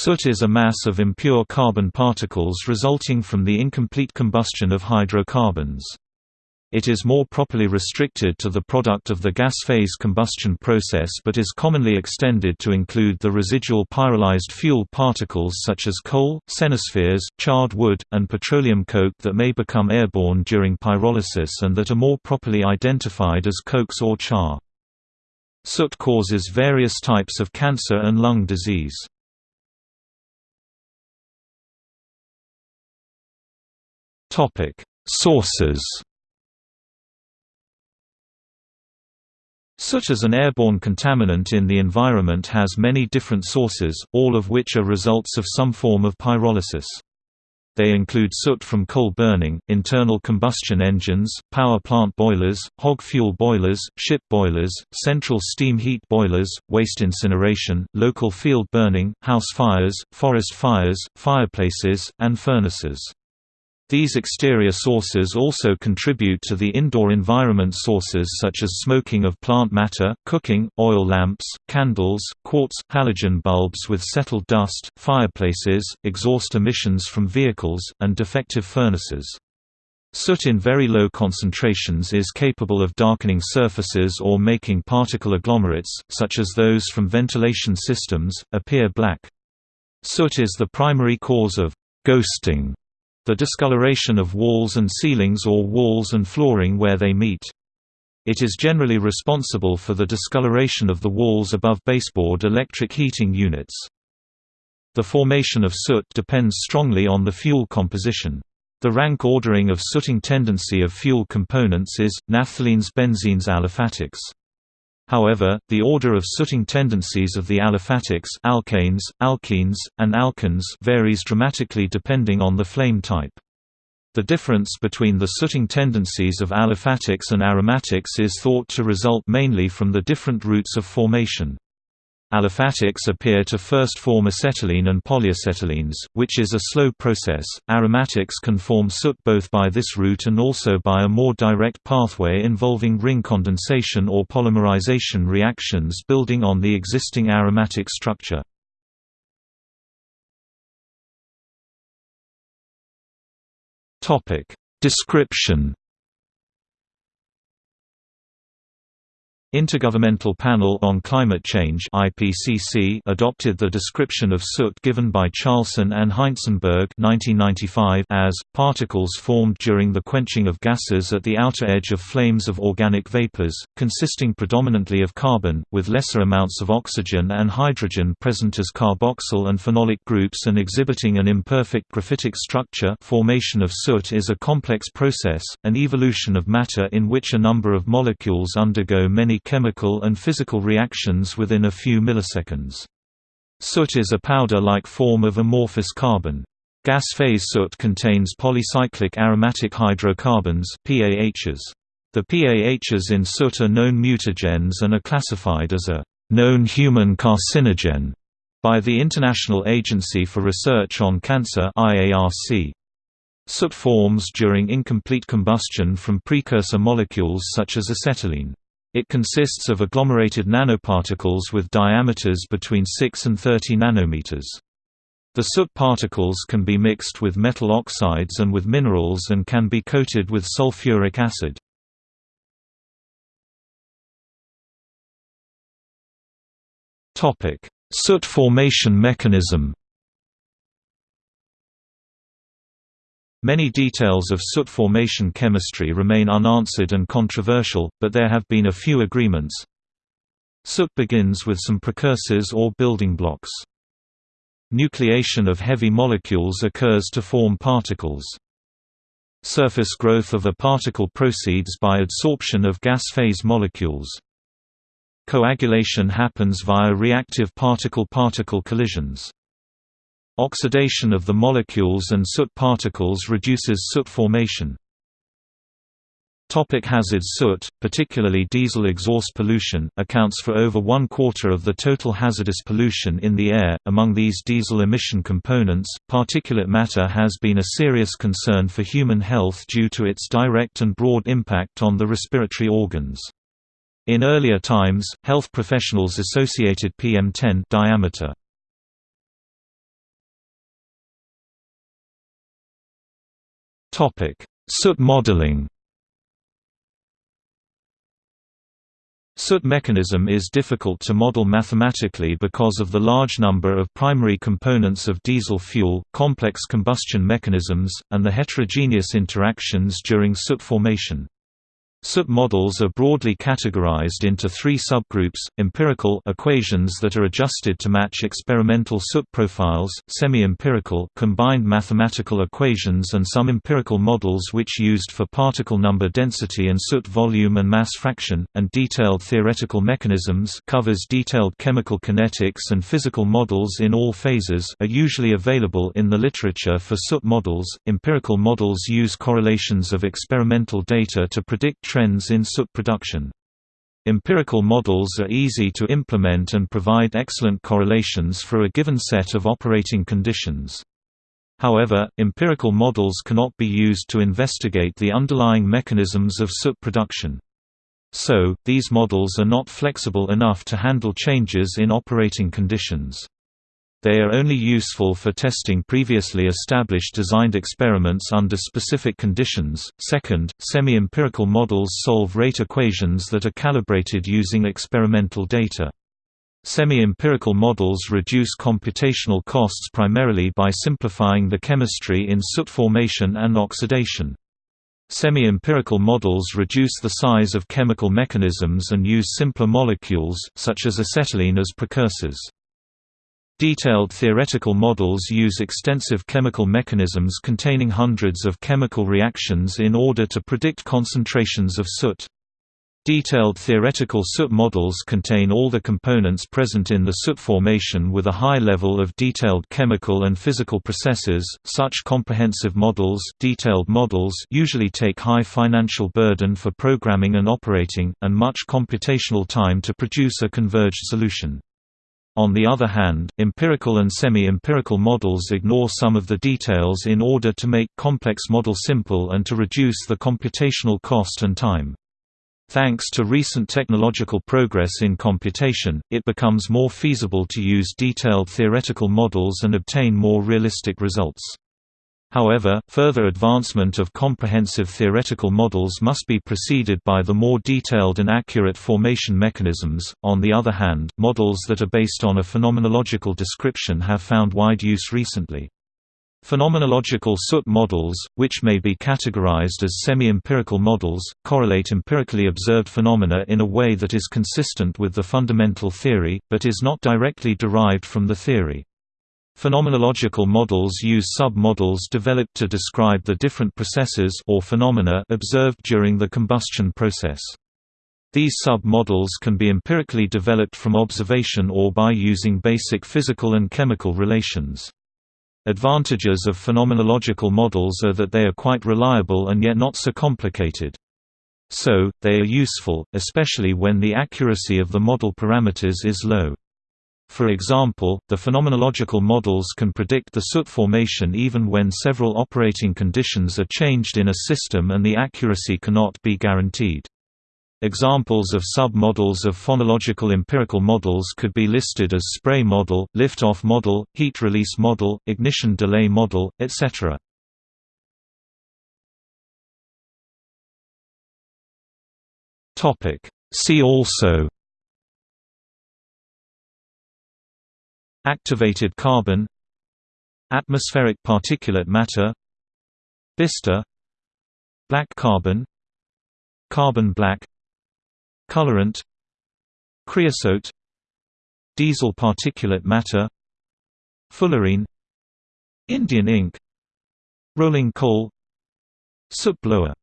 Soot is a mass of impure carbon particles resulting from the incomplete combustion of hydrocarbons. It is more properly restricted to the product of the gas phase combustion process but is commonly extended to include the residual pyrolyzed fuel particles such as coal, cenospheres, charred wood, and petroleum coke that may become airborne during pyrolysis and that are more properly identified as cokes or char. Soot causes various types of cancer and lung disease. Sources Soot as an airborne contaminant in the environment has many different sources, all of which are results of some form of pyrolysis. They include soot from coal burning, internal combustion engines, power plant boilers, hog fuel boilers, ship boilers, central steam heat boilers, waste incineration, local field burning, house fires, forest fires, fireplaces, and furnaces. These exterior sources also contribute to the indoor environment sources such as smoking of plant matter, cooking, oil lamps, candles, quartz, halogen bulbs with settled dust, fireplaces, exhaust emissions from vehicles, and defective furnaces. Soot in very low concentrations is capable of darkening surfaces or making particle agglomerates, such as those from ventilation systems, appear black. Soot is the primary cause of ghosting the discoloration of walls and ceilings or walls and flooring where they meet. It is generally responsible for the discoloration of the walls above baseboard electric heating units. The formation of soot depends strongly on the fuel composition. The rank ordering of sooting tendency of fuel components is, naphthalenes benzenes aliphatics. However, the order of sooting tendencies of the aliphatics alkanes, alkenes, and alkynes varies dramatically depending on the flame type. The difference between the sooting tendencies of aliphatics and aromatics is thought to result mainly from the different routes of formation. Aliphatics appear to first form acetylene and polyacetylenes, which is a slow process. Aromatics can form soot both by this route and also by a more direct pathway involving ring condensation or polymerization reactions building on the existing aromatic structure. Topic: Description Intergovernmental Panel on Climate Change IPCC adopted the description of soot given by Charlson and Heintzenberg 1995 as, particles formed during the quenching of gases at the outer edge of flames of organic vapors, consisting predominantly of carbon, with lesser amounts of oxygen and hydrogen present as carboxyl and phenolic groups and exhibiting an imperfect graphitic structure. Formation of soot is a complex process, an evolution of matter in which a number of molecules undergo many chemical and physical reactions within a few milliseconds. Soot is a powder-like form of amorphous carbon. Gas phase soot contains polycyclic aromatic hydrocarbons PAHs. The PAHs in soot are known mutagens and are classified as a known human carcinogen by the International Agency for Research on Cancer IARC. Soot forms during incomplete combustion from precursor molecules such as acetylene. It consists of agglomerated nanoparticles with diameters between 6 and 30 nanometers. The soot particles can be mixed with metal oxides and with minerals and can be coated with sulfuric acid. Soot formation mechanism Many details of soot formation chemistry remain unanswered and controversial, but there have been a few agreements. Soot begins with some precursors or building blocks. Nucleation of heavy molecules occurs to form particles. Surface growth of a particle proceeds by adsorption of gas phase molecules. Coagulation happens via reactive particle-particle collisions. Oxidation of the molecules and soot particles reduces soot formation. Topic hazard Soot, particularly diesel exhaust pollution, accounts for over one quarter of the total hazardous pollution in the air. Among these diesel emission components, particulate matter has been a serious concern for human health due to its direct and broad impact on the respiratory organs. In earlier times, health professionals associated PM10 diameter Soot modeling Soot mechanism is difficult to model mathematically because of the large number of primary components of diesel fuel, complex combustion mechanisms, and the heterogeneous interactions during soot formation. Soot models are broadly categorized into three subgroups, empirical equations that are adjusted to match experimental soot profiles, semi-empirical combined mathematical equations and some empirical models which used for particle number density and soot volume and mass fraction, and detailed theoretical mechanisms covers detailed chemical kinetics and physical models in all phases are usually available in the literature for soot models. Empirical models use correlations of experimental data to predict trends in soot production. Empirical models are easy to implement and provide excellent correlations for a given set of operating conditions. However, empirical models cannot be used to investigate the underlying mechanisms of soot production. So, these models are not flexible enough to handle changes in operating conditions. They are only useful for testing previously established designed experiments under specific conditions. Second, semi empirical models solve rate equations that are calibrated using experimental data. Semi empirical models reduce computational costs primarily by simplifying the chemistry in soot formation and oxidation. Semi-empirical models reduce the size of chemical mechanisms and use simpler molecules, such as acetylene as precursors. Detailed theoretical models use extensive chemical mechanisms containing hundreds of chemical reactions in order to predict concentrations of soot. Detailed theoretical soot models contain all the components present in the soot formation with a high level of detailed chemical and physical processes. Such comprehensive models, detailed models usually take high financial burden for programming and operating and much computational time to produce a converged solution. On the other hand, empirical and semi-empirical models ignore some of the details in order to make complex model simple and to reduce the computational cost and time. Thanks to recent technological progress in computation, it becomes more feasible to use detailed theoretical models and obtain more realistic results. However, further advancement of comprehensive theoretical models must be preceded by the more detailed and accurate formation mechanisms. On the other hand, models that are based on a phenomenological description have found wide use recently. Phenomenological soot models, which may be categorized as semi-empirical models, correlate empirically observed phenomena in a way that is consistent with the fundamental theory, but is not directly derived from the theory. Phenomenological models use sub-models developed to describe the different processes or phenomena observed during the combustion process. These sub-models can be empirically developed from observation or by using basic physical and chemical relations. Advantages of phenomenological models are that they are quite reliable and yet not so complicated. So, they are useful, especially when the accuracy of the model parameters is low. For example, the phenomenological models can predict the soot formation even when several operating conditions are changed in a system and the accuracy cannot be guaranteed. Examples of sub-models of phenomenological empirical models could be listed as spray model, lift-off model, heat release model, ignition delay model, etc. See also Activated carbon Atmospheric particulate matter Bister Black carbon Carbon black Colorant Creosote Diesel particulate matter Fullerene Indian ink Rolling coal Soot blower